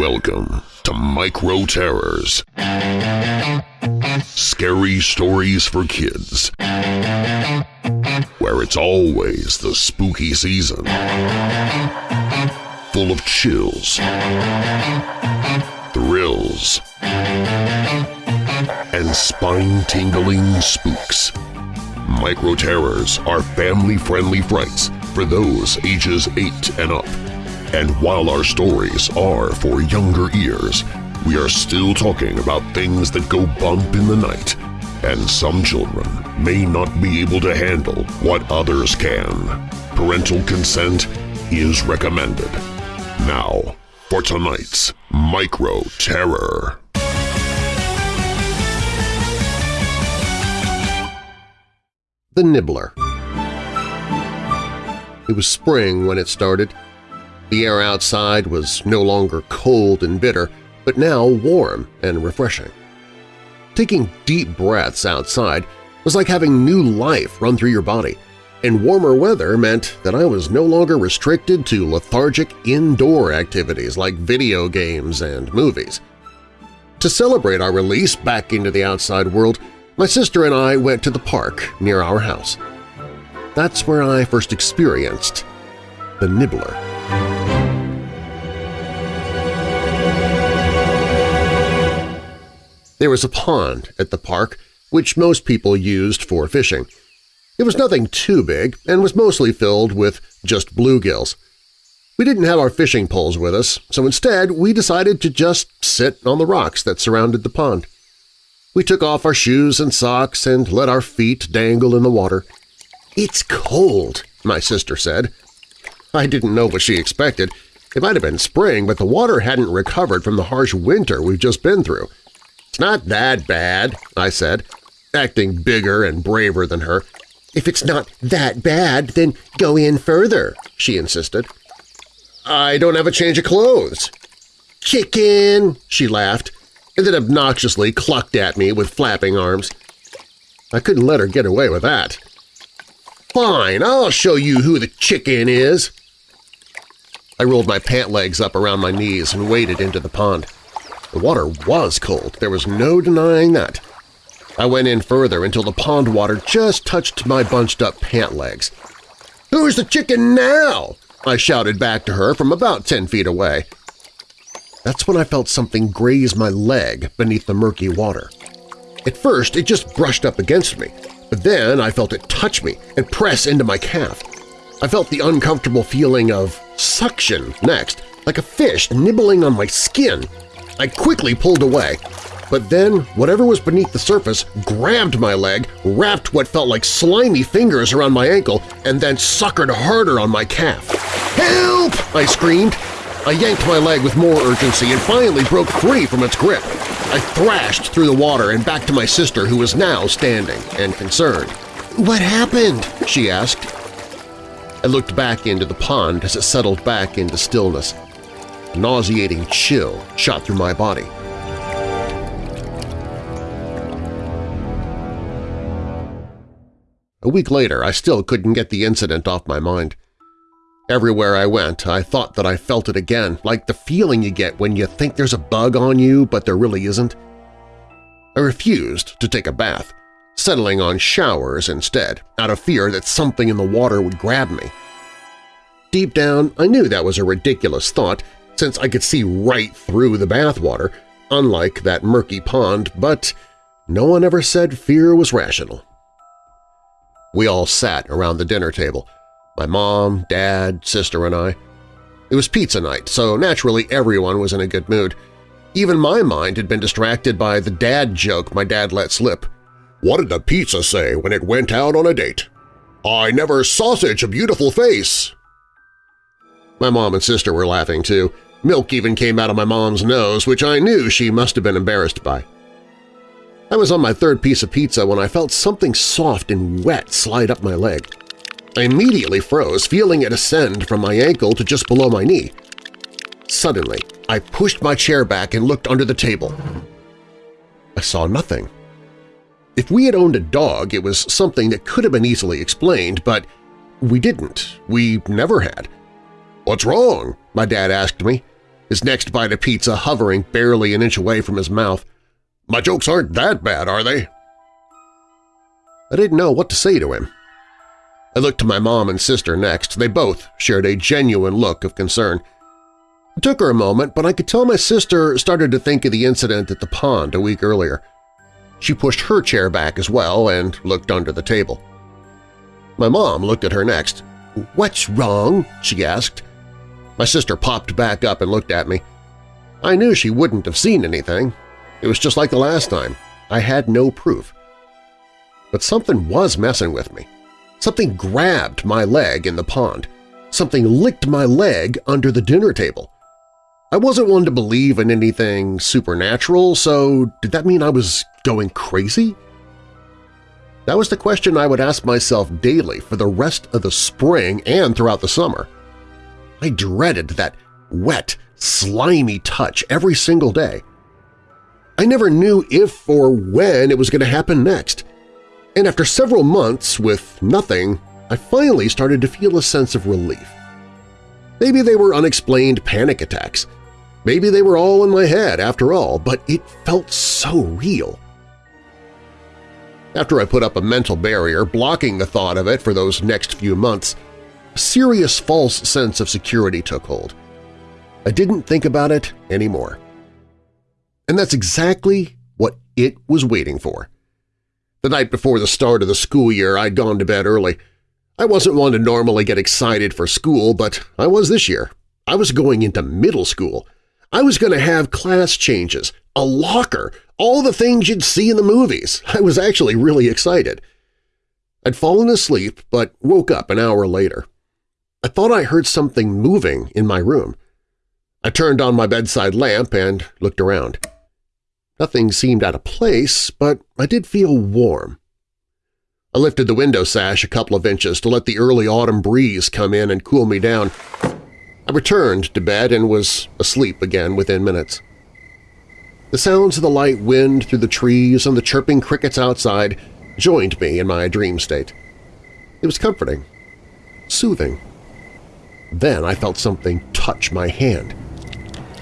Welcome to Micro Terrors. Scary stories for kids. Where it's always the spooky season. Full of chills, thrills, and spine-tingling spooks. Micro Terrors are family-friendly frights for those ages 8 and up. And while our stories are for younger ears, we are still talking about things that go bump in the night, and some children may not be able to handle what others can. Parental consent is recommended. Now, for tonight's Micro Terror. The Nibbler It was spring when it started. The air outside was no longer cold and bitter, but now warm and refreshing. Taking deep breaths outside was like having new life run through your body, and warmer weather meant that I was no longer restricted to lethargic indoor activities like video games and movies. To celebrate our release back into the outside world, my sister and I went to the park near our house. That's where I first experienced the Nibbler. There was a pond at the park, which most people used for fishing. It was nothing too big and was mostly filled with just bluegills. We didn't have our fishing poles with us, so instead we decided to just sit on the rocks that surrounded the pond. We took off our shoes and socks and let our feet dangle in the water. "'It's cold,' my sister said. I didn't know what she expected. It might have been spring, but the water hadn't recovered from the harsh winter we've just been through. It's not that bad, I said, acting bigger and braver than her. If it's not that bad, then go in further, she insisted. I don't have a change of clothes. Chicken, she laughed, and then obnoxiously clucked at me with flapping arms. I couldn't let her get away with that. Fine, I'll show you who the chicken is. I rolled my pant legs up around my knees and waded into the pond. The water was cold, there was no denying that. I went in further until the pond water just touched my bunched-up pant legs. "'Who's the chicken now?' I shouted back to her from about ten feet away. That's when I felt something graze my leg beneath the murky water. At first, it just brushed up against me, but then I felt it touch me and press into my calf. I felt the uncomfortable feeling of suction next, like a fish nibbling on my skin. I quickly pulled away, but then whatever was beneath the surface grabbed my leg, wrapped what felt like slimy fingers around my ankle, and then suckered harder on my calf. "'Help!' I screamed. I yanked my leg with more urgency and finally broke free from its grip. I thrashed through the water and back to my sister who was now standing and concerned. "'What happened?' she asked. I looked back into the pond as it settled back into stillness. Nauseating chill shot through my body. A week later, I still couldn't get the incident off my mind. Everywhere I went, I thought that I felt it again, like the feeling you get when you think there's a bug on you but there really isn't. I refused to take a bath, settling on showers instead, out of fear that something in the water would grab me. Deep down, I knew that was a ridiculous thought since I could see right through the bathwater, unlike that murky pond, but no one ever said fear was rational. We all sat around the dinner table, my mom, dad, sister, and I. It was pizza night, so naturally everyone was in a good mood. Even my mind had been distracted by the dad joke my dad let slip. What did the pizza say when it went out on a date? I never sausage a beautiful face. My mom and sister were laughing too. Milk even came out of my mom's nose, which I knew she must have been embarrassed by. I was on my third piece of pizza when I felt something soft and wet slide up my leg. I immediately froze, feeling it ascend from my ankle to just below my knee. Suddenly, I pushed my chair back and looked under the table. I saw nothing. If we had owned a dog, it was something that could have been easily explained, but we didn't. We never had. "'What's wrong?' my dad asked me. his next bite of pizza hovering barely an inch away from his mouth. My jokes aren't that bad, are they? I didn't know what to say to him. I looked to my mom and sister next. They both shared a genuine look of concern. It took her a moment, but I could tell my sister started to think of the incident at the pond a week earlier. She pushed her chair back as well and looked under the table. My mom looked at her next. "'What's wrong?' she asked. My sister popped back up and looked at me. I knew she wouldn't have seen anything. It was just like the last time. I had no proof. But something was messing with me. Something grabbed my leg in the pond. Something licked my leg under the dinner table. I wasn't one to believe in anything supernatural, so did that mean I was going crazy? That was the question I would ask myself daily for the rest of the spring and throughout the summer. I dreaded that wet, slimy touch every single day. I never knew if or when it was going to happen next, and after several months with nothing, I finally started to feel a sense of relief. Maybe they were unexplained panic attacks. Maybe they were all in my head after all, but it felt so real. After I put up a mental barrier blocking the thought of it for those next few months, serious false sense of security took hold. I didn't think about it anymore. And that's exactly what it was waiting for. The night before the start of the school year, I'd gone to bed early. I wasn't one to normally get excited for school, but I was this year. I was going into middle school. I was going to have class changes, a locker, all the things you'd see in the movies. I was actually really excited. I'd fallen asleep but woke up an hour later. I thought I heard something moving in my room. I turned on my bedside lamp and looked around. Nothing seemed out of place, but I did feel warm. I lifted the window sash a couple of inches to let the early autumn breeze come in and cool me down. I returned to bed and was asleep again within minutes. The sounds of the light wind through the trees and the chirping crickets outside joined me in my dream state. It was comforting, soothing. Then I felt something touch my hand.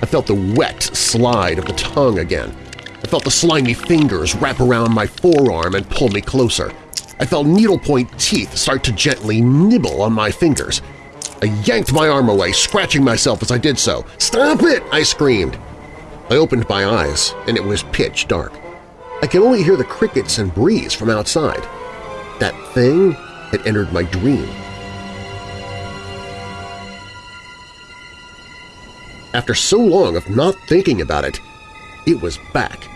I felt the wet slide of the tongue again, I felt the slimy fingers wrap around my forearm and pull me closer. I felt needlepoint teeth start to gently nibble on my fingers. I yanked my arm away, scratching myself as I did so. "'Stop it!' I screamed. I opened my eyes, and it was pitch dark. I could only hear the crickets and breeze from outside. That thing had entered my dream. After so long of not thinking about it, it was back.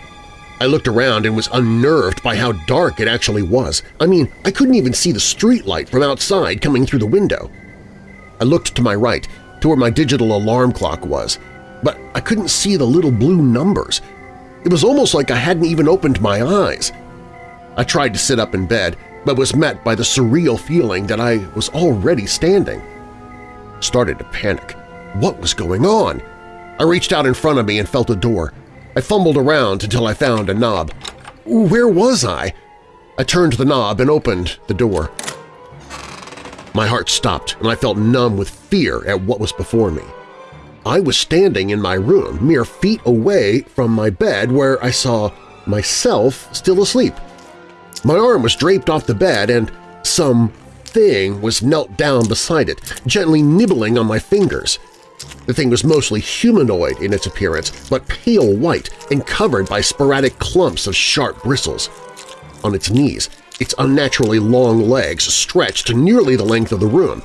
I looked around and was unnerved by how dark it actually was. I mean, I couldn't even see the streetlight from outside coming through the window. I looked to my right, to where my digital alarm clock was, but I couldn't see the little blue numbers. It was almost like I hadn't even opened my eyes. I tried to sit up in bed, but was met by the surreal feeling that I was already standing. Started to panic. What was going on? I reached out in front of me and felt a door. I fumbled around until I found a knob. Where was I? I turned the knob and opened the door. My heart stopped and I felt numb with fear at what was before me. I was standing in my room, mere feet away from my bed where I saw myself still asleep. My arm was draped off the bed and some thing was knelt down beside it, gently nibbling on my fingers. The thing was mostly humanoid in its appearance, but pale white and covered by sporadic clumps of sharp bristles. On its knees, its unnaturally long legs stretched to nearly the length of the room.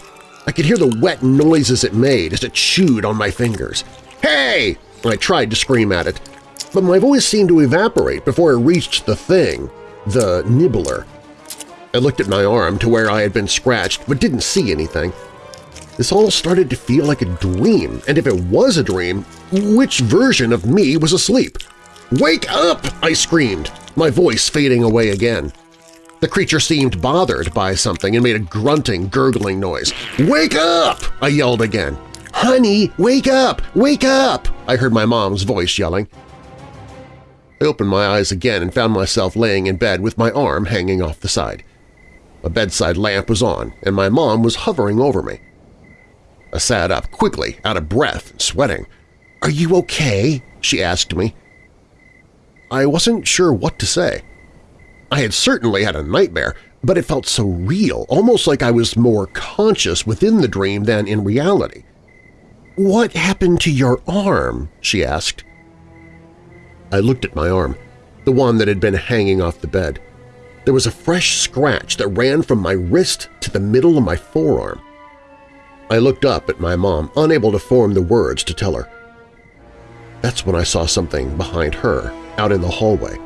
I could hear the wet noises it made as it chewed on my fingers. "'Hey!' I tried to scream at it, but my voice seemed to evaporate before it reached the thing, the nibbler. I looked at my arm to where I had been scratched but didn't see anything. This all started to feel like a dream, and if it was a dream, which version of me was asleep? "'Wake up!' I screamed, my voice fading away again. The creature seemed bothered by something and made a grunting, gurgling noise. "'Wake up!' I yelled again. "'Honey, wake up! Wake up!' I heard my mom's voice yelling. I opened my eyes again and found myself laying in bed with my arm hanging off the side. A bedside lamp was on, and my mom was hovering over me. I sat up quickly, out of breath and sweating. Are you okay? she asked me. I wasn't sure what to say. I had certainly had a nightmare, but it felt so real, almost like I was more conscious within the dream than in reality. "'What happened to your arm?' she asked. I looked at my arm, the one that had been hanging off the bed. There was a fresh scratch that ran from my wrist to the middle of my forearm. I looked up at my mom, unable to form the words to tell her. That's when I saw something behind her, out in the hallway.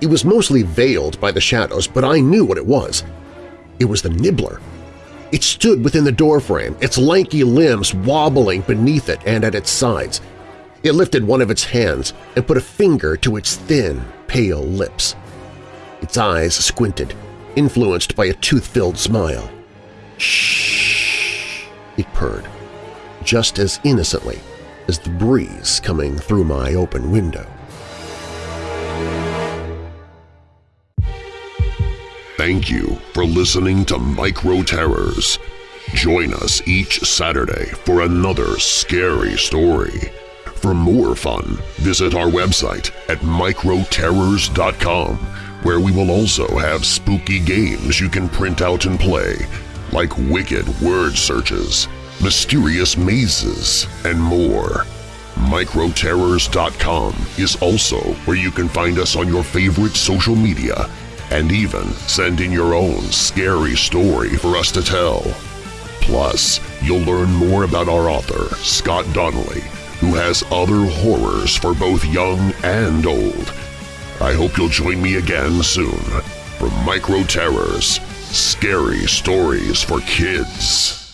It was mostly veiled by the shadows, but I knew what it was. It was the Nibbler. It stood within the doorframe, its lanky limbs wobbling beneath it and at its sides. It lifted one of its hands and put a finger to its thin, pale lips. Its eyes squinted, influenced by a tooth-filled smile. Shh, it purred, just as innocently as the breeze coming through my open window. Thank you for listening to Micro Terrors. Join us each Saturday for another scary story. For more fun, visit our website at microterrors.com, where we will also have spooky games you can print out and play, like wicked word searches, mysterious mazes, and more. Microterrors.com is also where you can find us on your favorite social media and even send in your own scary story for us to tell. Plus, you'll learn more about our author, Scott Donnelly, who has other horrors for both young and old. I hope you'll join me again soon for Micro Terrors, Scary Stories for Kids.